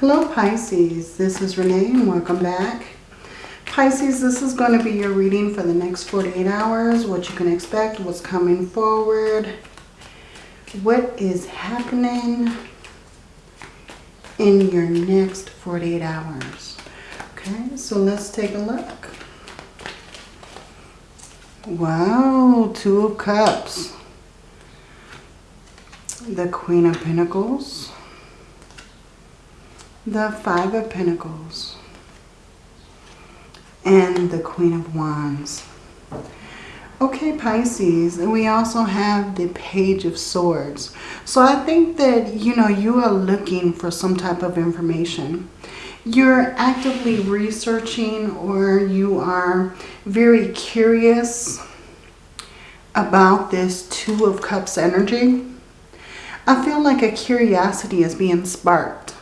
Hello Pisces, this is Renee and welcome back. Pisces, this is going to be your reading for the next 48 hours, what you can expect, what's coming forward, what is happening in your next 48 hours. Okay, so let's take a look. Wow, Two of Cups. The Queen of Pentacles the Five of Pentacles, and the Queen of Wands. Okay, Pisces, and we also have the Page of Swords. So I think that, you know, you are looking for some type of information. You're actively researching or you are very curious about this Two of Cups energy. I feel like a curiosity is being sparked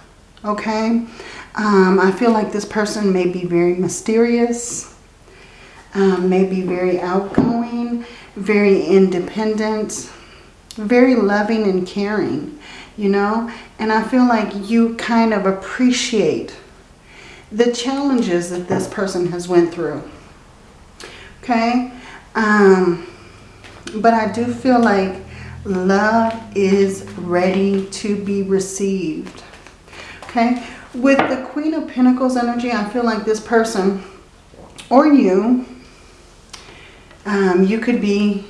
okay? Um, I feel like this person may be very mysterious, um, may be very outgoing, very independent, very loving and caring, you know? And I feel like you kind of appreciate the challenges that this person has went through, okay? Um, but I do feel like love is ready to be received Okay, with the Queen of Pentacles energy, I feel like this person or you, um, you could be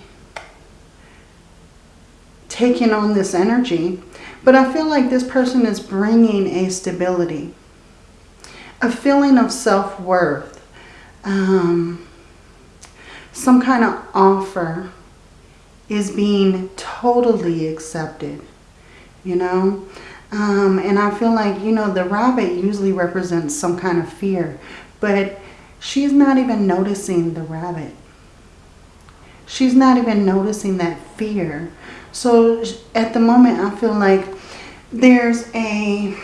taking on this energy. But I feel like this person is bringing a stability, a feeling of self-worth, um, some kind of offer is being totally accepted, you know. Um, and I feel like, you know, the rabbit usually represents some kind of fear. But she's not even noticing the rabbit. She's not even noticing that fear. So at the moment, I feel like there's a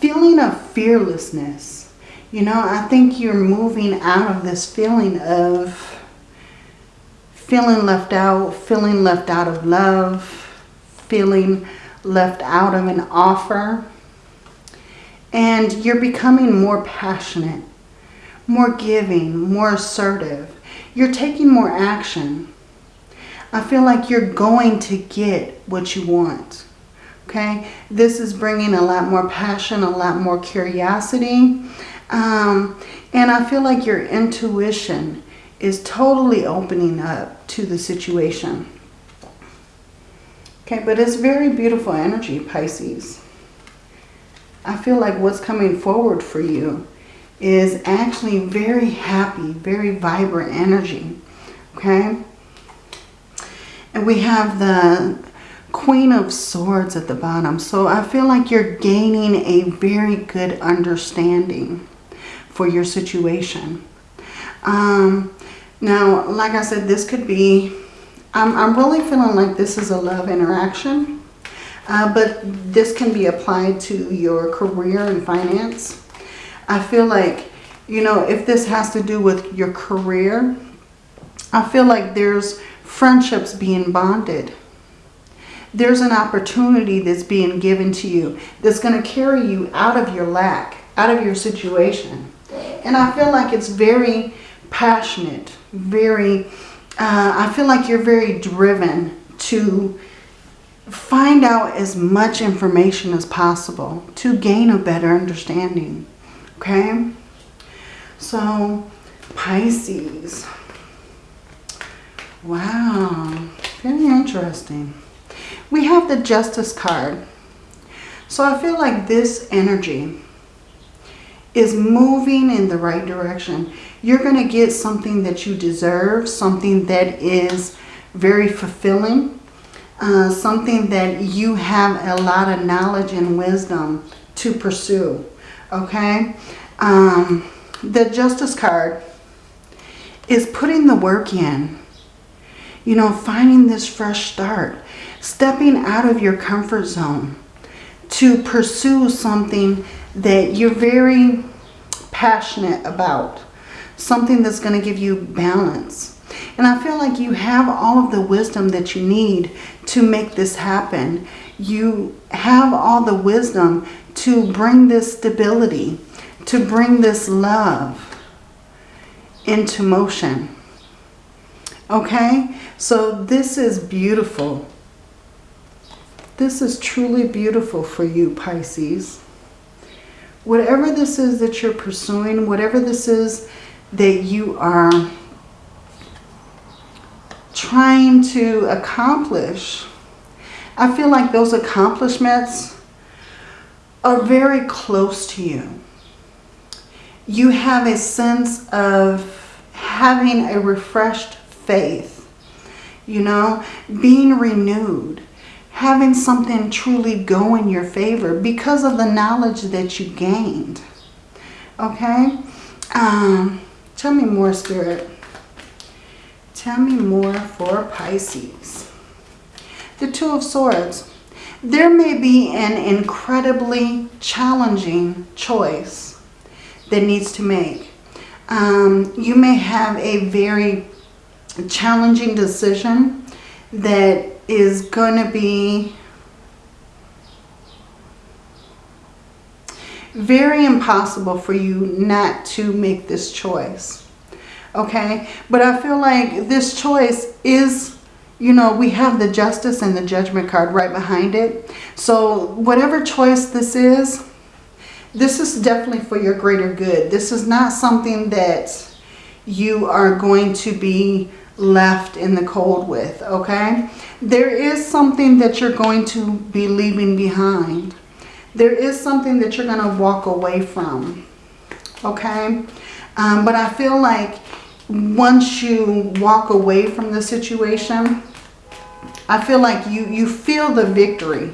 feeling of fearlessness. You know, I think you're moving out of this feeling of feeling left out, feeling left out of love, feeling left out of an offer. And you're becoming more passionate, more giving, more assertive. You're taking more action. I feel like you're going to get what you want. Okay, this is bringing a lot more passion, a lot more curiosity. Um, and I feel like your intuition is totally opening up to the situation. Okay, but it's very beautiful energy, Pisces. I feel like what's coming forward for you is actually very happy, very vibrant energy. Okay? And we have the Queen of Swords at the bottom. So I feel like you're gaining a very good understanding for your situation. Um, now, like I said, this could be I'm, I'm really feeling like this is a love interaction. Uh, but this can be applied to your career and finance. I feel like, you know, if this has to do with your career, I feel like there's friendships being bonded. There's an opportunity that's being given to you that's going to carry you out of your lack, out of your situation. And I feel like it's very passionate, very uh, I feel like you're very driven to find out as much information as possible to gain a better understanding. Okay? So, Pisces. Wow. Very interesting. We have the Justice card. So I feel like this energy is moving in the right direction you're going to get something that you deserve, something that is very fulfilling, uh, something that you have a lot of knowledge and wisdom to pursue, okay? Um, the Justice card is putting the work in, you know, finding this fresh start, stepping out of your comfort zone to pursue something that you're very passionate about something that's going to give you balance. And I feel like you have all of the wisdom that you need to make this happen. You have all the wisdom to bring this stability, to bring this love into motion. Okay? So this is beautiful. This is truly beautiful for you, Pisces. Whatever this is that you're pursuing, whatever this is that you are trying to accomplish, I feel like those accomplishments are very close to you. You have a sense of having a refreshed faith, you know, being renewed, having something truly go in your favor because of the knowledge that you gained. Okay? Um, tell me more, Spirit. Tell me more for Pisces the Two of Swords. There may be an incredibly challenging choice that needs to make. Um, you may have a very challenging decision that is going to be very impossible for you not to make this choice. Okay? But I feel like this choice is you know, we have the justice and the judgment card right behind it. So whatever choice this is, this is definitely for your greater good. This is not something that you are going to be left in the cold with, okay? There is something that you're going to be leaving behind. There is something that you're going to walk away from, okay? Um, but I feel like once you walk away from the situation, I feel like you, you feel the victory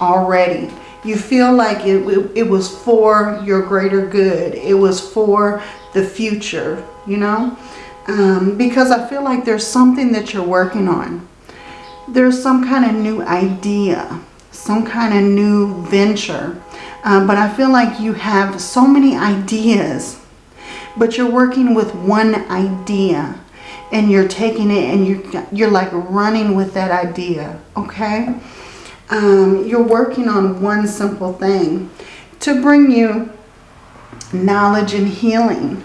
already. You feel like it, it, it was for your greater good. It was for the future, you know? Um, because I feel like there's something that you're working on. There's some kind of new idea, some kind of new venture. Um, but I feel like you have so many ideas, but you're working with one idea and you're taking it and you're, you're like running with that idea, okay? Um, you're working on one simple thing to bring you knowledge and healing.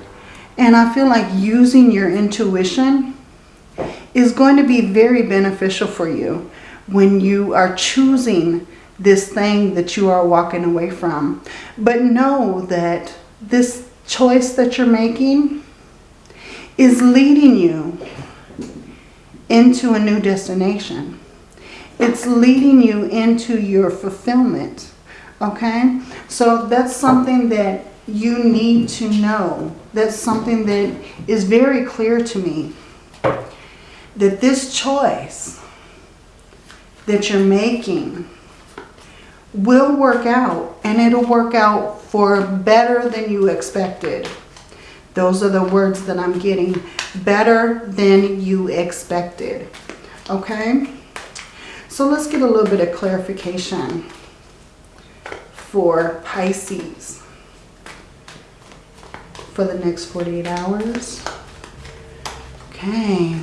And I feel like using your intuition is going to be very beneficial for you when you are choosing this thing that you are walking away from. But know that this choice that you're making is leading you into a new destination. It's leading you into your fulfillment. Okay? So that's something that you need to know. That's something that is very clear to me. That this choice that you're making will work out. And it'll work out for better than you expected. Those are the words that I'm getting. Better than you expected. Okay? So let's get a little bit of clarification for Pisces for the next 48 hours. Okay.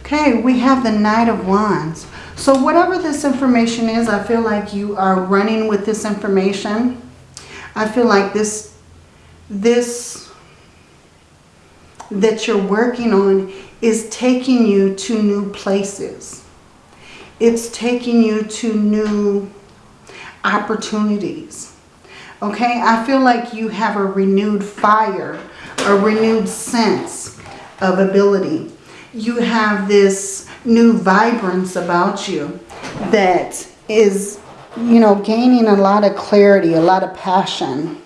Okay, we have the Knight of Wands. So whatever this information is, I feel like you are running with this information. I feel like this, this that you're working on is taking you to new places. It's taking you to new opportunities. Okay, I feel like you have a renewed fire, a renewed sense of ability. You have this new vibrance about you that is, you know, gaining a lot of clarity, a lot of passion.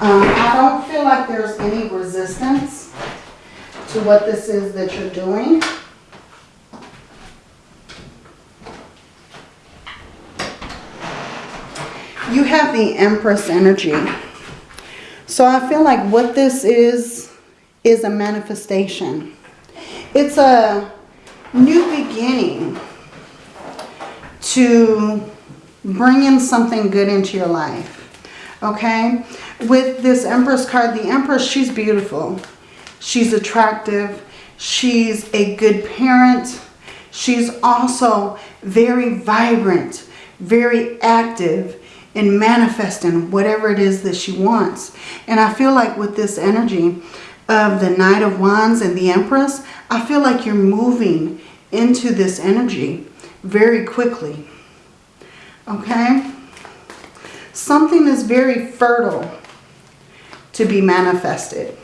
Um, I don't feel like there's any resistance to what this is that you're doing. You have the Empress energy. So I feel like what this is, is a manifestation. It's a new beginning to bring in something good into your life. Okay? With this Empress card, the Empress, she's beautiful. She's attractive. She's a good parent. She's also very vibrant, very active in manifesting whatever it is that she wants. And I feel like with this energy of the Knight of Wands and the Empress, I feel like you're moving into this energy very quickly. Okay? Something is very fertile to be manifested.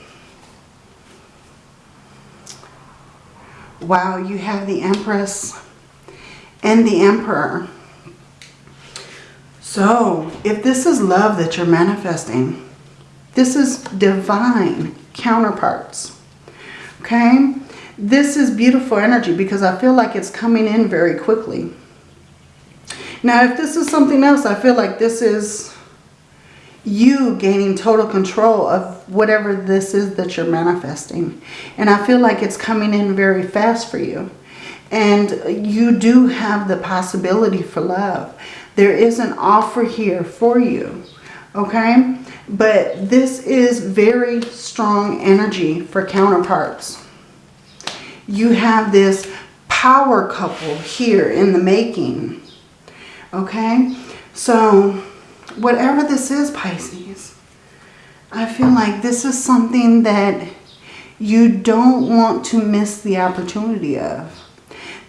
Wow, you have the Empress and the Emperor. So, if this is love that you're manifesting, this is divine counterparts. Okay? This is beautiful energy because I feel like it's coming in very quickly. Now, if this is something else, I feel like this is you gaining total control of whatever this is that you're manifesting. And I feel like it's coming in very fast for you. And you do have the possibility for love. There is an offer here for you. Okay? But this is very strong energy for counterparts. You have this power couple here in the making. Okay? So, whatever this is, Pisces, I feel like this is something that you don't want to miss the opportunity of.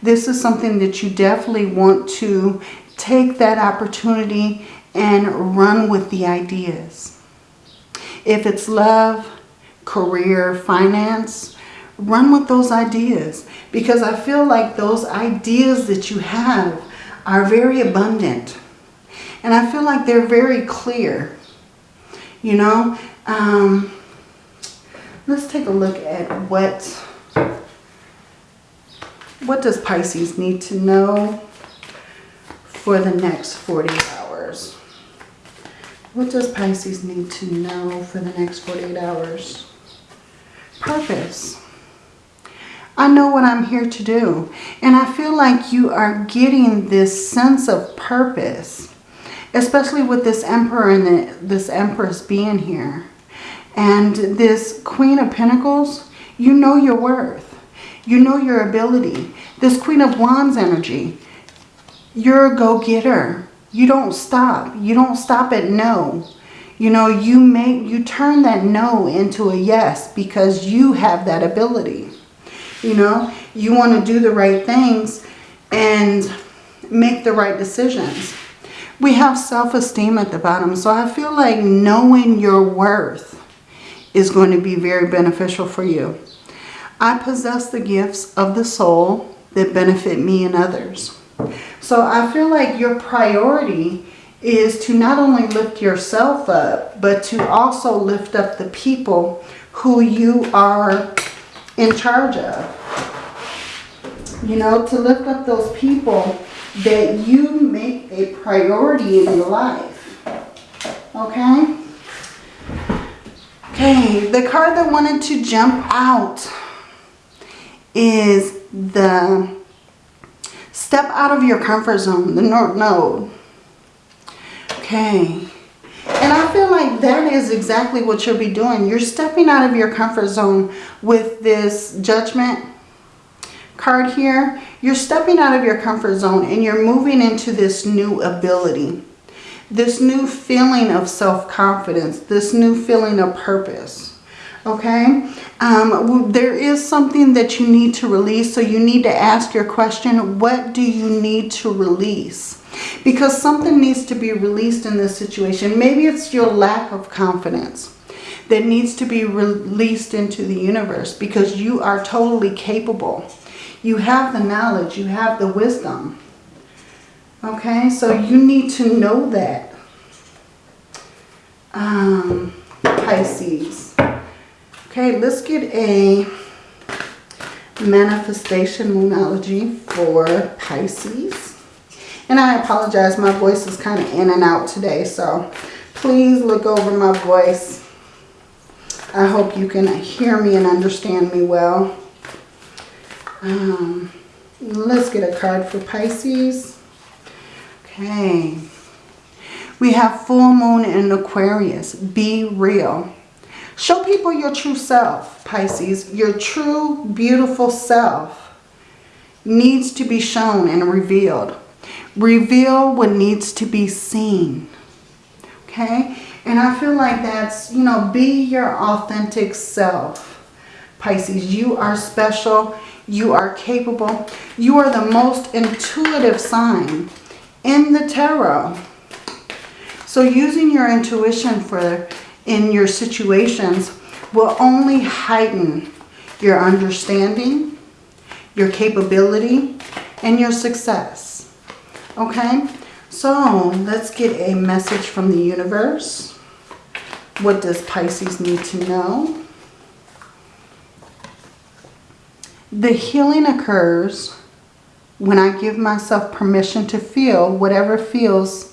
This is something that you definitely want to take that opportunity and run with the ideas. If it's love, career, finance, run with those ideas. Because I feel like those ideas that you have are very abundant. And I feel like they're very clear. You know, um, let's take a look at what, what does Pisces need to know for the next 40 hours. What does Pisces need to know for the next 48 hours? Purpose. I know what I'm here to do. And I feel like you are getting this sense of purpose especially with this emperor and the, this empress being here. And this queen of pentacles, you know your worth. You know your ability. This queen of wands energy, you're a go-getter. You don't stop. You don't stop at no. You know, you make you turn that no into a yes because you have that ability. You know, you want to do the right things and make the right decisions. We have self-esteem at the bottom. So I feel like knowing your worth is going to be very beneficial for you. I possess the gifts of the soul that benefit me and others. So I feel like your priority is to not only lift yourself up, but to also lift up the people who you are in charge of. You know, to lift up those people that you make a priority in your life. Okay? Okay, the card that wanted to jump out is the step out of your comfort zone, the North Node. Okay. And I feel like that is exactly what you'll be doing. You're stepping out of your comfort zone with this judgment card here, you're stepping out of your comfort zone and you're moving into this new ability. This new feeling of self-confidence. This new feeling of purpose. Okay? Um, there is something that you need to release. So you need to ask your question, what do you need to release? Because something needs to be released in this situation. Maybe it's your lack of confidence that needs to be released into the universe because you are totally capable you have the knowledge. You have the wisdom. Okay, so you need to know that. Um, Pisces. Okay, let's get a manifestation moonology for Pisces. And I apologize, my voice is kind of in and out today, so please look over my voice. I hope you can hear me and understand me well. Um, let's get a card for Pisces. Okay. We have full moon in Aquarius. Be real. Show people your true self, Pisces. Your true, beautiful self needs to be shown and revealed. Reveal what needs to be seen. Okay? And I feel like that's, you know, be your authentic self. Pisces, you are special. You are capable. You are the most intuitive sign in the tarot. So using your intuition for in your situations will only heighten your understanding, your capability, and your success. Okay? So let's get a message from the universe. What does Pisces need to know? The healing occurs when I give myself permission to feel whatever feels,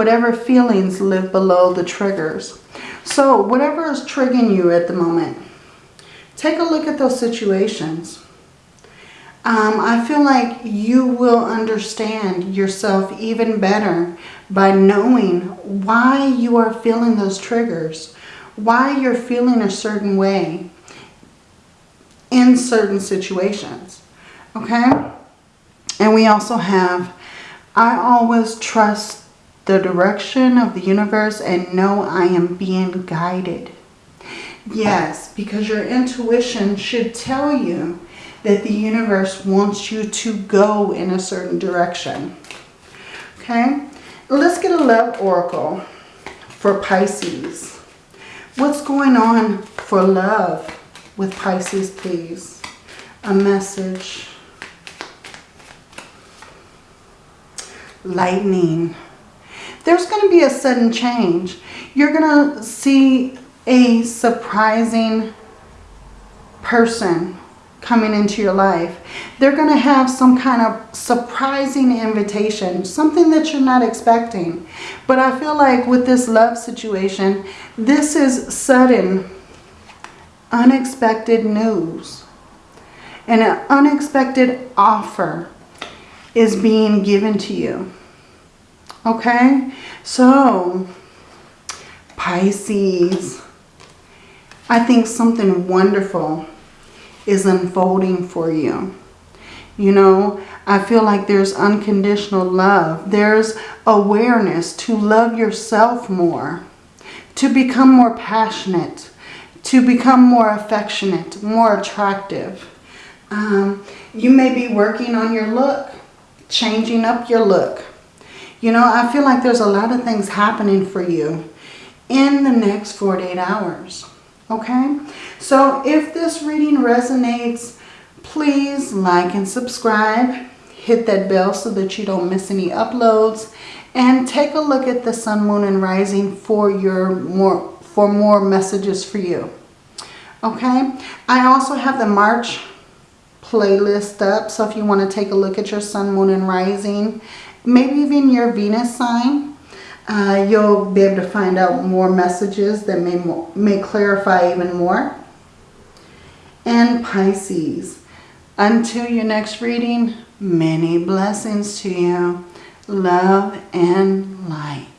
whatever feelings live below the triggers. So whatever is triggering you at the moment, take a look at those situations. Um, I feel like you will understand yourself even better by knowing why you are feeling those triggers, why you're feeling a certain way in certain situations. Okay? And we also have, I always trust the direction of the universe and know I am being guided. Yes, because your intuition should tell you that the universe wants you to go in a certain direction. Okay? Let's get a love oracle for Pisces. What's going on for love with Pisces, please. A message. Lightning. There's going to be a sudden change. You're going to see a surprising person coming into your life. They're going to have some kind of surprising invitation, something that you're not expecting. But I feel like with this love situation, this is sudden unexpected news and an unexpected offer is being given to you. Okay? So, Pisces, I think something wonderful is unfolding for you. You know, I feel like there's unconditional love. There's awareness to love yourself more, to become more passionate, to become more affectionate, more attractive. Um, you may be working on your look, changing up your look. You know, I feel like there's a lot of things happening for you in the next 48 hours. Okay? So if this reading resonates, please like and subscribe. Hit that bell so that you don't miss any uploads. And take a look at the sun, moon, and rising for your more for more messages for you. Okay, I also have the March playlist up. So if you want to take a look at your sun, moon, and rising, maybe even your Venus sign, uh, you'll be able to find out more messages that may, may clarify even more. And Pisces, until your next reading, many blessings to you. Love and light.